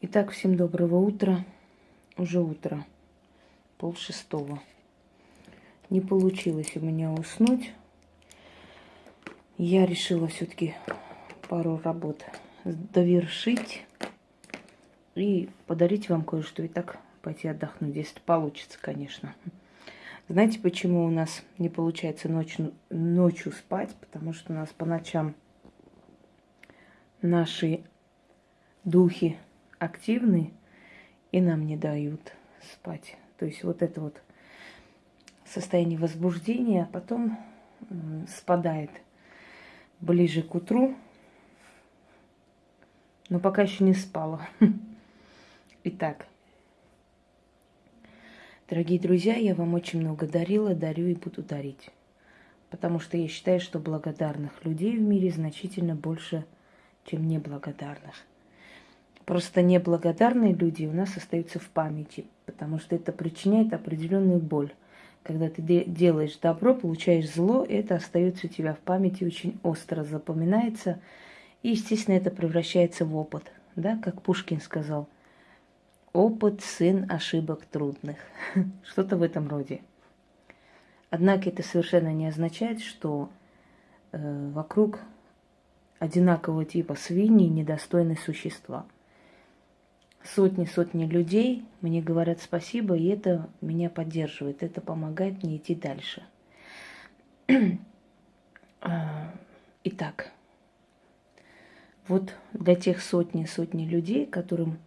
Итак, всем доброго утра. Уже утро, пол шестого. Не получилось у меня уснуть. Я решила все-таки пару работ довершить и подарить вам кое-что. И так пойти отдохнуть, если получится, конечно. Знаете, почему у нас не получается ночью, ночью спать? Потому что у нас по ночам наши духи активны и нам не дают спать. То есть вот это вот состояние возбуждения, а потом спадает ближе к утру, но пока еще не спала. Итак, дорогие друзья, я вам очень много дарила, дарю и буду дарить. Потому что я считаю, что благодарных людей в мире значительно больше, чем неблагодарных. Просто неблагодарные люди у нас остаются в памяти, потому что это причиняет определенную боль. Когда ты делаешь добро, получаешь зло, это остается у тебя в памяти очень остро запоминается, и, естественно, это превращается в опыт, да, как Пушкин сказал. Опыт – сын ошибок трудных. Что-то в этом роде. Однако это совершенно не означает, что э, вокруг одинакового типа свиньи недостойные существа – сотни-сотни людей мне говорят спасибо, и это меня поддерживает, это помогает мне идти дальше. А, итак, вот для тех сотни-сотни людей, которым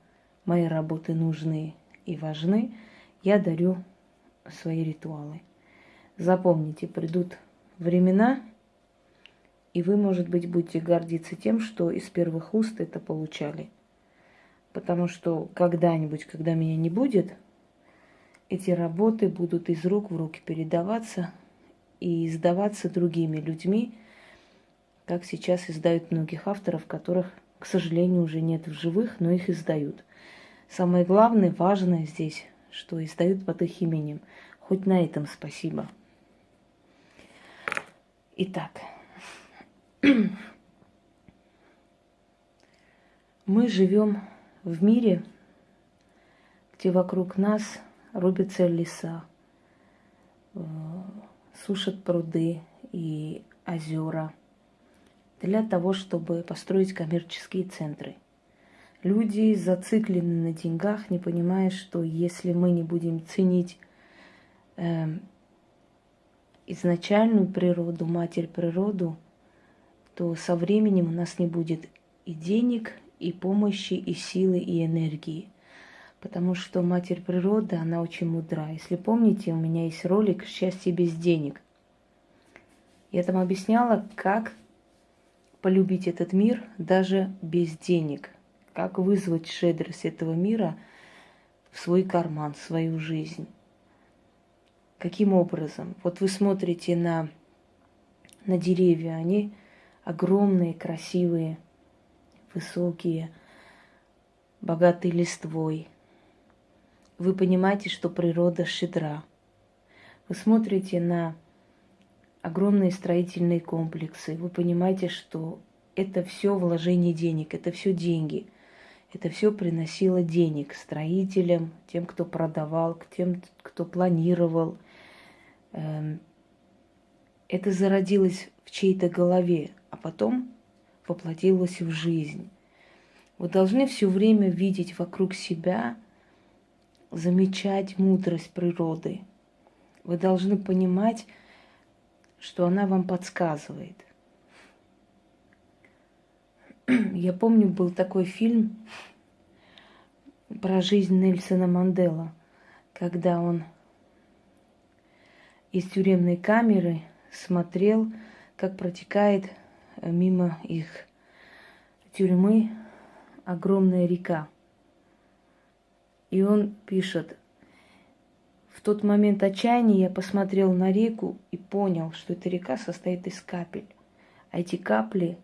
мои работы нужны и важны, я дарю свои ритуалы. Запомните, придут времена, и вы, может быть, будете гордиться тем, что из первых уст это получали – Потому что когда-нибудь, когда меня не будет, эти работы будут из рук в руки передаваться и издаваться другими людьми, как сейчас издают многих авторов, которых, к сожалению, уже нет в живых, но их издают. Самое главное, важное здесь, что издают под их именем. Хоть на этом спасибо. Итак, мы живем в мире, где вокруг нас рубятся леса, э, сушат пруды и озера для того, чтобы построить коммерческие центры. Люди зациклены на деньгах, не понимая, что если мы не будем ценить э, изначальную природу, матерь природу, то со временем у нас не будет и денег, и помощи, и силы, и энергии. Потому что Матерь Природа, она очень мудра. Если помните, у меня есть ролик «Счастье без денег». Я там объясняла, как полюбить этот мир даже без денег. Как вызвать щедрость этого мира в свой карман, в свою жизнь. Каким образом? Вот вы смотрите на, на деревья, они огромные, красивые – высокие, богатые листвой. Вы понимаете, что природа щедра. Вы смотрите на огромные строительные комплексы. Вы понимаете, что это все вложение денег, это все деньги. Это все приносило денег строителям, тем, кто продавал, тем, кто планировал. Эм, это зародилось в чьей-то голове, а потом воплотилось в жизнь. Вы должны все время видеть вокруг себя, замечать мудрость природы. Вы должны понимать, что она вам подсказывает. Я помню, был такой фильм про жизнь Нельсона Мандела, когда он из тюремной камеры смотрел, как протекает мимо их тюрьмы огромная река. И он пишет, в тот момент отчаяния я посмотрел на реку и понял, что эта река состоит из капель. А эти капли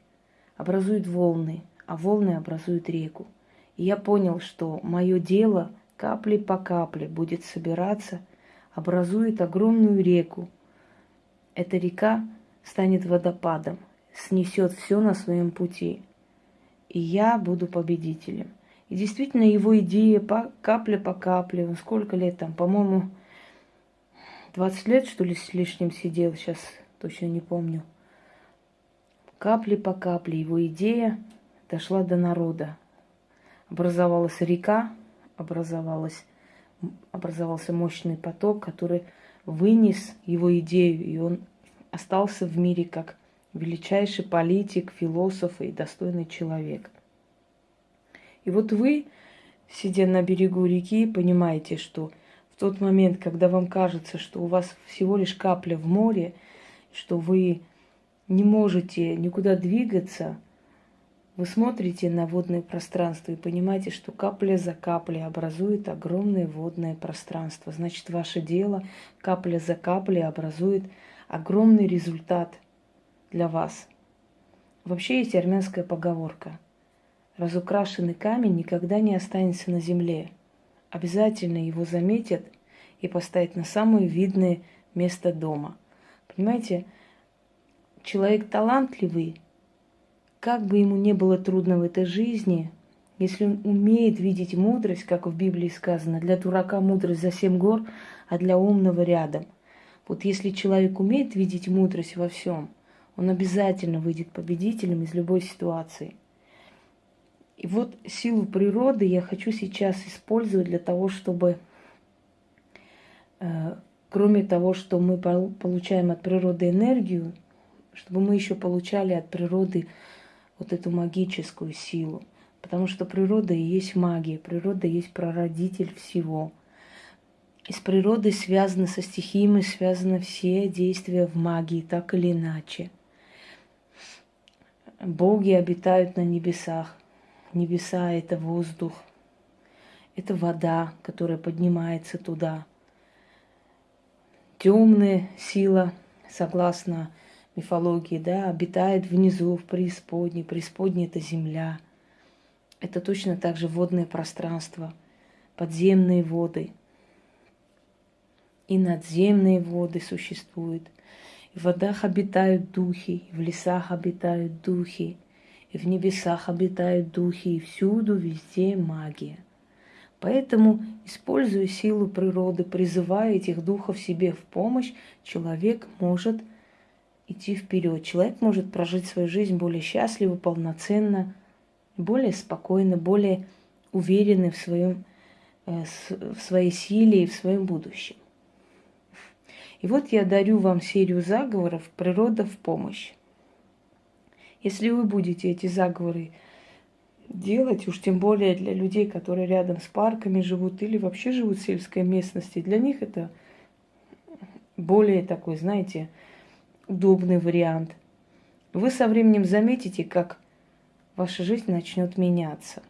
образуют волны, а волны образуют реку. И я понял, что мое дело капли по капле будет собираться, образует огромную реку. Эта река станет водопадом, снесет все на своем пути. И я буду победителем. И действительно его идея по, капля по капле, сколько лет там, по-моему, 20 лет, что ли, с лишним сидел, сейчас точно не помню. Капли по капле его идея дошла до народа. Образовалась река, образовалась, образовался мощный поток, который вынес его идею, и он остался в мире как величайший политик, философ и достойный человек. И вот вы, сидя на берегу реки, понимаете, что в тот момент, когда вам кажется, что у вас всего лишь капля в море, что вы не можете никуда двигаться, вы смотрите на водное пространство и понимаете, что капля за каплей образует огромное водное пространство. Значит, ваше дело капля за каплей образует огромный результат для вас. Вообще есть армянская поговорка – разукрашенный камень никогда не останется на земле. Обязательно его заметят и поставят на самое видное место дома. Понимаете, человек талантливый, как бы ему не было трудно в этой жизни, если он умеет видеть мудрость, как в Библии сказано, для дурака мудрость за семь гор, а для умного рядом. Вот если человек умеет видеть мудрость во всем, он обязательно выйдет победителем из любой ситуации – и вот силу природы я хочу сейчас использовать для того, чтобы, э, кроме того, что мы получаем от природы энергию, чтобы мы еще получали от природы вот эту магическую силу. Потому что природа и есть магия, природа есть прародитель всего. И с природой связаны, со стихиями связаны все действия в магии, так или иначе. Боги обитают на небесах, Небеса – это воздух, это вода, которая поднимается туда. Темная сила, согласно мифологии, да, обитает внизу, в преисподней. Преисподней – это земля. Это точно так же водное пространство, подземные воды. И надземные воды существуют. В водах обитают духи, в лесах обитают духи – и в небесах обитают духи, и всюду, везде магия. Поэтому, используя силу природы, призывая этих духов себе в помощь, человек может идти вперед. Человек может прожить свою жизнь более счастливо, полноценно, более спокойно, более уверенный в, своем, э, в своей силе и в своем будущем. И вот я дарю вам серию заговоров «Природа в помощь». Если вы будете эти заговоры делать, уж тем более для людей, которые рядом с парками живут или вообще живут в сельской местности, для них это более такой, знаете, удобный вариант. Вы со временем заметите, как ваша жизнь начнет меняться.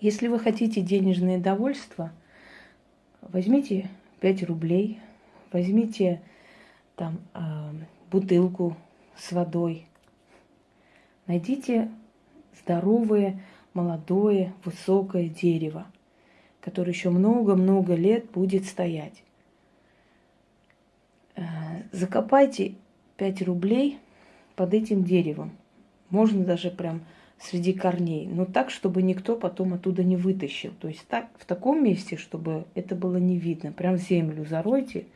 Если вы хотите денежное довольство, возьмите 5 рублей, возьмите там э, бутылку с водой, Найдите здоровое, молодое, высокое дерево, которое еще много-много лет будет стоять. Э, закопайте 5 рублей под этим деревом. Можно даже прям среди корней, но так, чтобы никто потом оттуда не вытащил. То есть так, в таком месте, чтобы это было не видно. Прям землю заройте,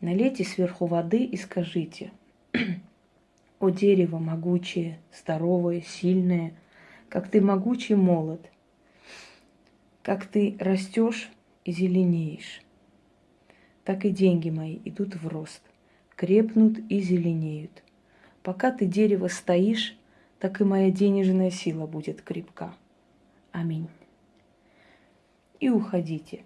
налейте сверху воды и скажите – о дерево могучее, здоровое, сильное, как ты могучий молод, как ты растешь и зеленеешь, так и деньги мои идут в рост, крепнут и зеленеют. Пока ты дерево стоишь, так и моя денежная сила будет крепка. Аминь. И уходите.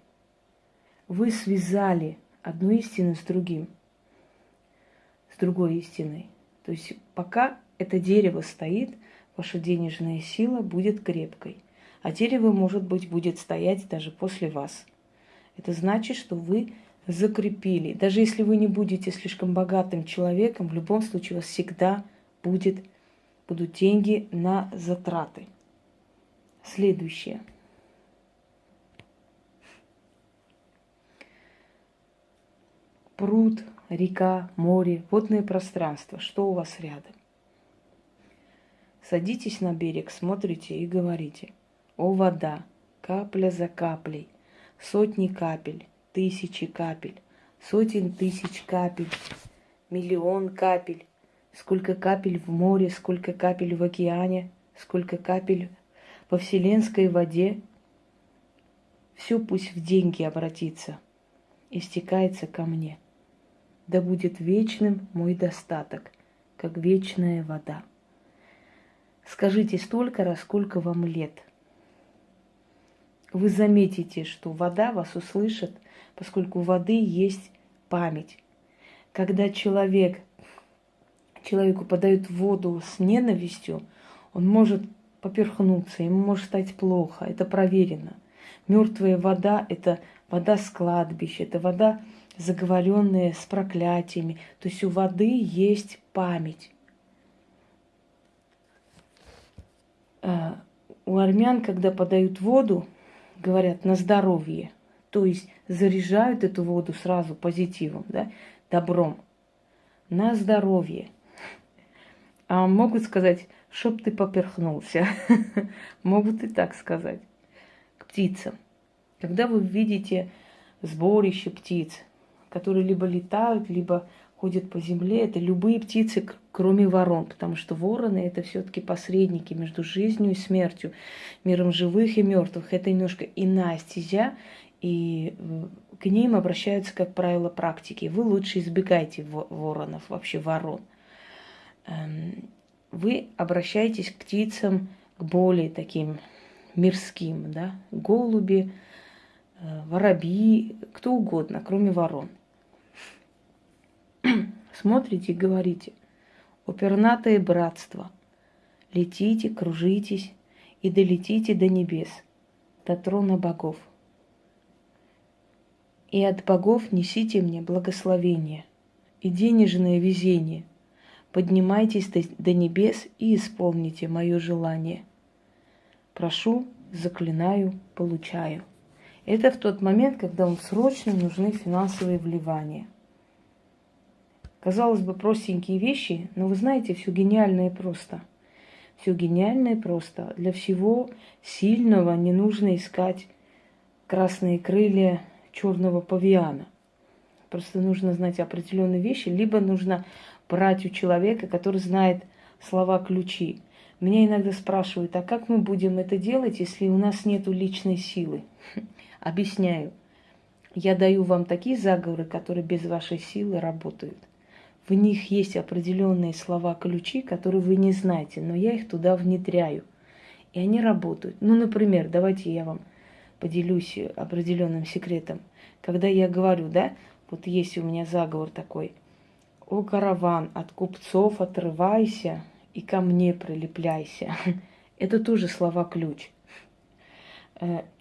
Вы связали одну истину с другим, с другой истиной. То есть пока это дерево стоит, ваша денежная сила будет крепкой. А дерево, может быть, будет стоять даже после вас. Это значит, что вы закрепили. Даже если вы не будете слишком богатым человеком, в любом случае у вас всегда будет, будут деньги на затраты. Следующее. Пруд – река, море, водное пространство, что у вас рядом. Садитесь на берег, смотрите и говорите. О вода, капля за каплей, сотни капель, тысячи капель, сотен тысяч капель, миллион капель, сколько капель в море, сколько капель в океане, сколько капель во вселенской воде, все пусть в деньги обратится и стекается ко мне. Да будет вечным мой достаток, как вечная вода. Скажите столько раз, сколько вам лет. Вы заметите, что вода вас услышит, поскольку у воды есть память. Когда человек, человеку подают воду с ненавистью, он может поперхнуться, ему может стать плохо, это проверено. Мертвая вода – это вода с кладбища, это вода, заговоренная с проклятиями. То есть у воды есть память. А, у армян, когда подают воду, говорят на здоровье. То есть заряжают эту воду сразу позитивом, да, добром. На здоровье. А могут сказать, чтоб ты поперхнулся. Могут и так сказать. К птицам. Когда вы видите сборище птиц, которые либо летают, либо ходят по земле, это любые птицы, кроме ворон, потому что вороны это все-таки посредники между жизнью и смертью, миром живых и мертвых. Это немножко иная стезя, и э, к ним обращаются, как правило, практики. Вы лучше избегайте воронов, вообще ворон. Эм, вы обращаетесь к птицам, к более таким мирским, да, голуби, э, воробьи, кто угодно, кроме ворон. Смотрите и говорите, опернатое братство, летите, кружитесь и долетите до небес, до трона богов. И от богов несите мне благословение и денежное везение. Поднимайтесь до небес и исполните мое желание. Прошу, заклинаю, получаю. Это в тот момент, когда вам срочно нужны финансовые вливания – Казалось бы, простенькие вещи, но вы знаете, все гениальное просто. Все гениальное просто. Для всего сильного не нужно искать красные крылья черного павиана. Просто нужно знать определенные вещи, либо нужно брать у человека, который знает слова-ключи. Меня иногда спрашивают, а как мы будем это делать, если у нас нет личной силы? Объясняю. Я даю вам такие заговоры, которые без вашей силы работают в них есть определенные слова-ключи, которые вы не знаете, но я их туда внедряю. И они работают. Ну, например, давайте я вам поделюсь определенным секретом. Когда я говорю, да, вот есть у меня заговор такой. О, караван, от купцов отрывайся и ко мне прилепляйся. Это тоже слова-ключ.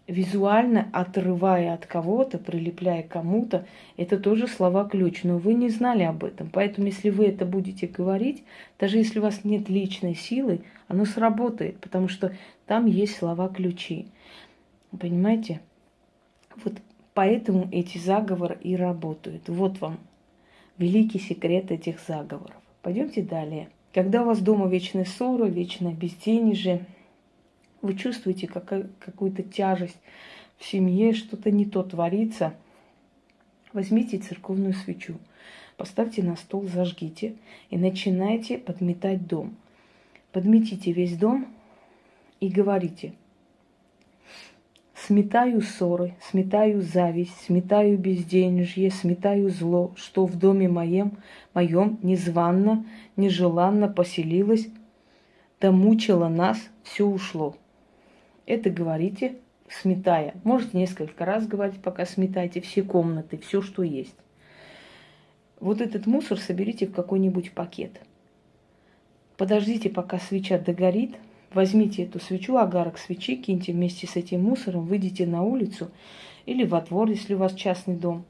Визуально отрывая от кого-то, прилепляя кому-то, это тоже слова-ключ, но вы не знали об этом. Поэтому, если вы это будете говорить, даже если у вас нет личной силы, оно сработает, потому что там есть слова-ключи. Понимаете? Вот поэтому эти заговоры и работают. Вот вам великий секрет этих заговоров. Пойдемте далее. Когда у вас дома вечная ссора, вечное безденежье, вы чувствуете какую-то тяжесть в семье, что-то не то творится, возьмите церковную свечу, поставьте на стол, зажгите и начинайте подметать дом. Подметите весь дом и говорите – Сметаю ссоры, сметаю зависть, сметаю безденежье, сметаю зло, что в доме моем, моем незванно, нежеланно поселилось, да мучило нас, все ушло. Это говорите, сметая. Можете несколько раз говорить, пока сметаете все комнаты, все, что есть. Вот этот мусор соберите в какой-нибудь пакет. Подождите, пока свеча догорит. Возьмите эту свечу, агарок свечи, киньте вместе с этим мусором, выйдите на улицу или во двор, если у вас частный дом.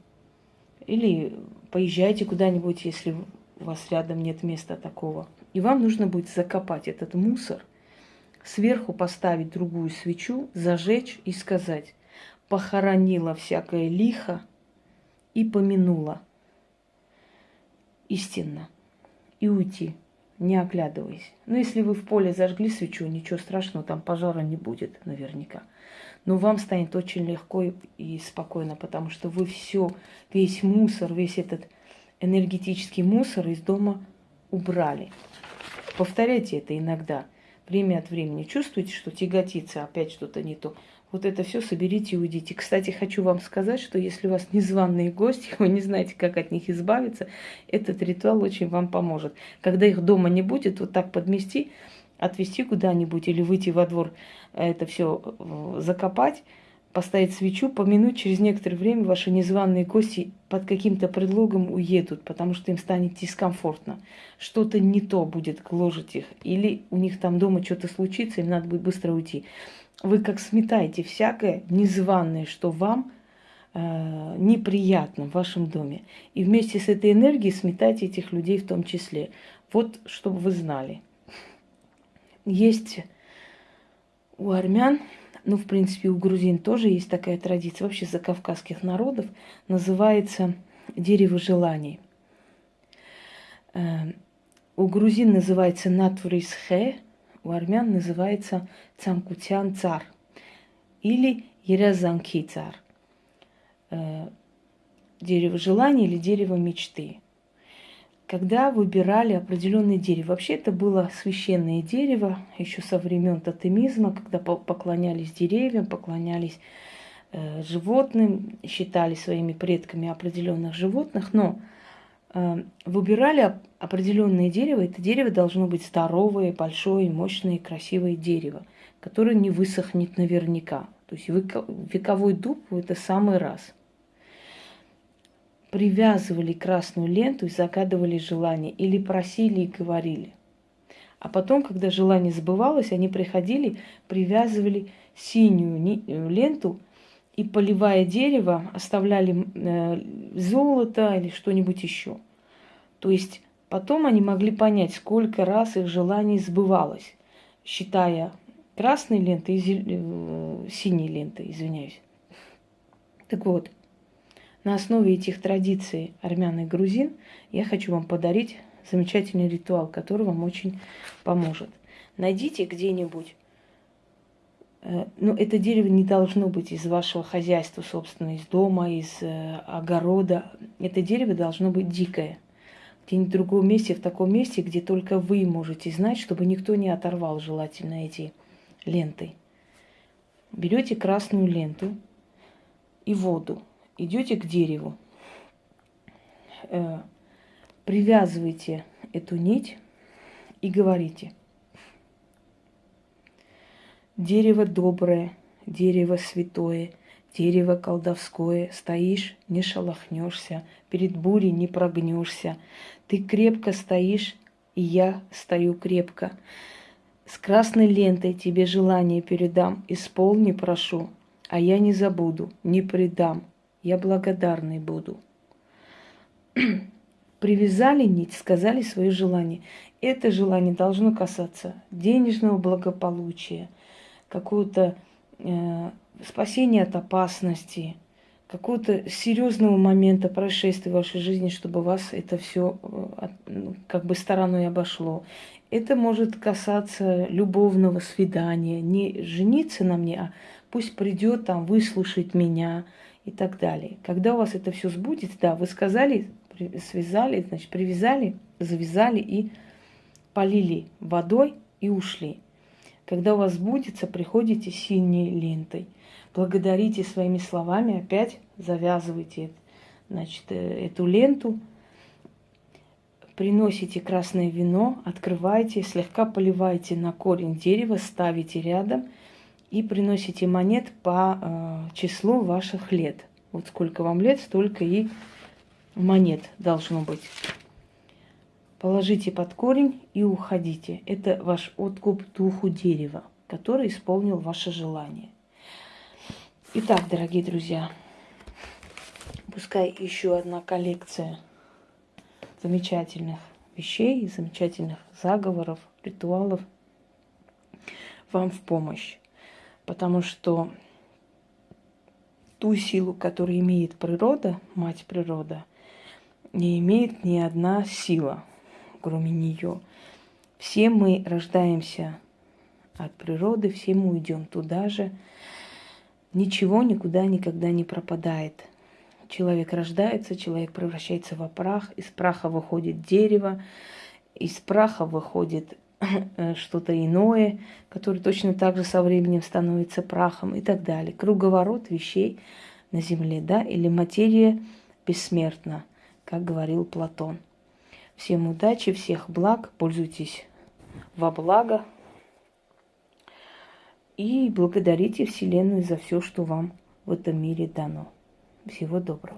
Или поезжайте куда-нибудь, если у вас рядом нет места такого. И вам нужно будет закопать этот мусор – сверху поставить другую свечу, зажечь и сказать «похоронила всякое лихо и помянула» истинно и уйти. не оглядываясь. Ну, если вы в поле зажгли свечу, ничего страшного, там пожара не будет наверняка. Но вам станет очень легко и спокойно, потому что вы все, весь мусор, весь этот энергетический мусор из дома убрали. Повторяйте это иногда, время от времени. Чувствуете, что тяготится, опять что-то не то. Вот это все соберите и уйдите. Кстати, хочу вам сказать, что если у вас незваные гости, вы не знаете, как от них избавиться, этот ритуал очень вам поможет. Когда их дома не будет, вот так подмести, отвезти куда-нибудь или выйти во двор, это все э, закопать, поставить свечу, помянуть, через некоторое время ваши незваные гости под каким-то предлогом уедут, потому что им станет дискомфортно. Что-то не то будет гложить их. Или у них там дома что-то случится, им надо будет быстро уйти. Вы как сметаете всякое незваное, что вам э, неприятно в вашем доме. И вместе с этой энергией сметайте этих людей в том числе. Вот, чтобы вы знали. Есть у армян ну, в принципе, у грузин тоже есть такая традиция, вообще за кавказских народов, называется дерево желаний. Э, у грузин называется натурисхе, у армян называется цамкутян цар или ерязанки цар. Э, дерево желаний или дерево мечты когда выбирали определенное дерево. Вообще это было священное дерево еще со времен тотемизма, когда поклонялись деревьям, поклонялись э, животным, считали своими предками определенных животных, но э, выбирали определенное дерево. Это дерево должно быть здоровое, большое, мощное, красивое дерево, которое не высохнет наверняка. То есть вековой дуб – это самый раз – привязывали красную ленту и загадывали желание, или просили и говорили. А потом, когда желание сбывалось, они приходили, привязывали синюю э, ленту и, поливая дерево, оставляли э, золото или что-нибудь еще. То есть потом они могли понять, сколько раз их желание сбывалось, считая красной лентой и э, синей лентой, извиняюсь. Так вот, на основе этих традиций армян и грузин я хочу вам подарить замечательный ритуал, который вам очень поможет. Найдите где-нибудь, э, ну, это дерево не должно быть из вашего хозяйства, собственно, из дома, из э, огорода. Это дерево должно быть дикое. Где-нибудь в другом месте, в таком месте, где только вы можете знать, чтобы никто не оторвал желательно эти ленты. Берете красную ленту и воду идете к дереву, э, привязываете эту нить и говорите. Дерево доброе, дерево святое, дерево колдовское, стоишь, не шелохнешься, перед бурей не прогнешься. Ты крепко стоишь, и я стою крепко. С красной лентой тебе желание передам, исполни, прошу, а я не забуду, не предам, я благодарный буду. Привязали нить, сказали свое желание. Это желание должно касаться денежного благополучия, какого-то э, спасения от опасности, какого-то серьезного момента происшествия в вашей жизни, чтобы вас это все э, ну, как бы стороной обошло. Это может касаться любовного свидания, не жениться на мне, а пусть придет там выслушать меня, и так далее. Когда у вас это все сбудется, да, вы сказали, связали, значит, привязали, завязали и полили водой и ушли. Когда у вас сбудется, приходите синей лентой. Благодарите своими словами, опять завязывайте значит, э, эту ленту, приносите красное вино, открывайте, слегка поливайте на корень дерева, ставите рядом – и приносите монет по э, числу ваших лет. Вот сколько вам лет, столько и монет должно быть. Положите под корень и уходите. Это ваш откуп духу дерева, который исполнил ваше желание. Итак, дорогие друзья, пускай еще одна коллекция замечательных вещей, замечательных заговоров, ритуалов вам в помощь потому что ту силу, которую имеет природа, мать природа, не имеет ни одна сила, кроме нее. Все мы рождаемся от природы, все мы уйдем туда же. Ничего никуда никогда не пропадает. Человек рождается, человек превращается в прах, из праха выходит дерево, из праха выходит что-то иное, которое точно так же со временем становится прахом и так далее. Круговорот вещей на Земле, да, или материя бессмертна, как говорил Платон. Всем удачи, всех благ, пользуйтесь во благо и благодарите Вселенную за все, что вам в этом мире дано. Всего доброго.